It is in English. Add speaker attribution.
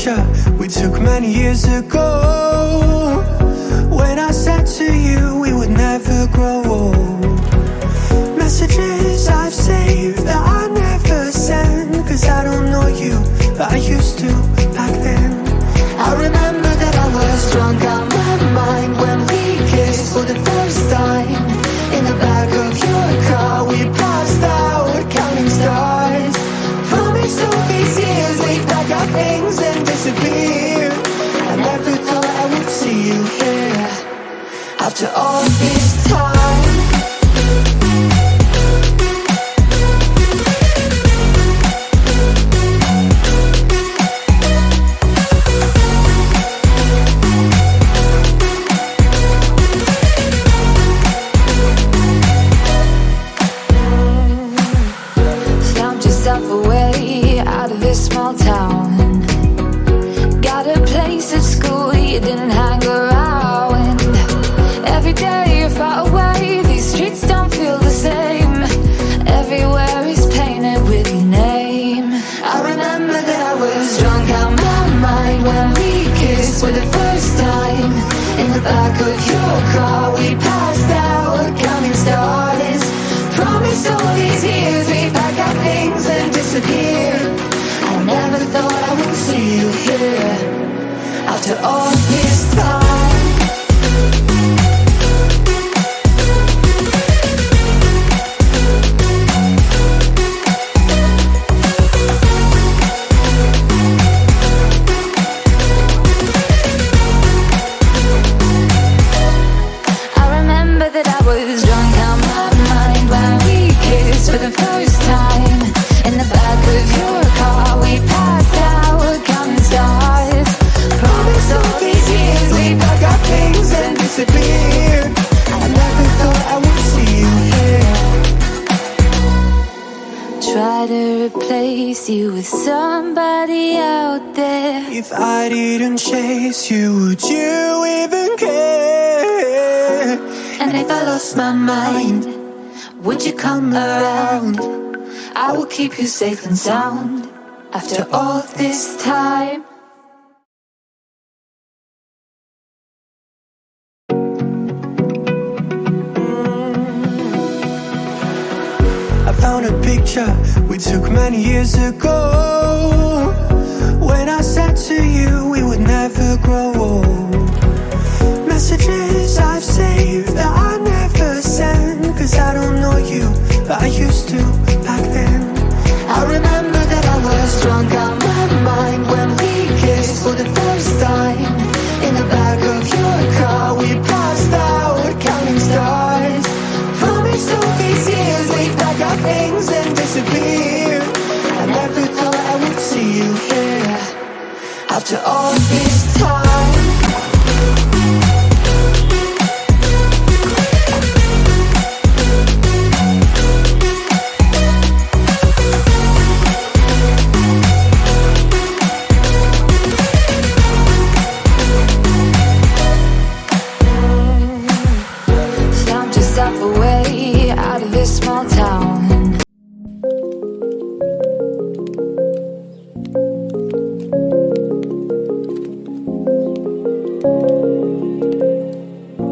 Speaker 1: picture we took many years ago. When I said to you we would never grow To all this time that I was drunk out my mind when we kissed for the first time.
Speaker 2: try to replace you with somebody out there
Speaker 1: If I didn't chase you, would you even care?
Speaker 2: And if I lost my mind, would you come around? I will keep you safe and sound After all this time
Speaker 1: picture we took many years ago. When I said to you we would never grow old. to all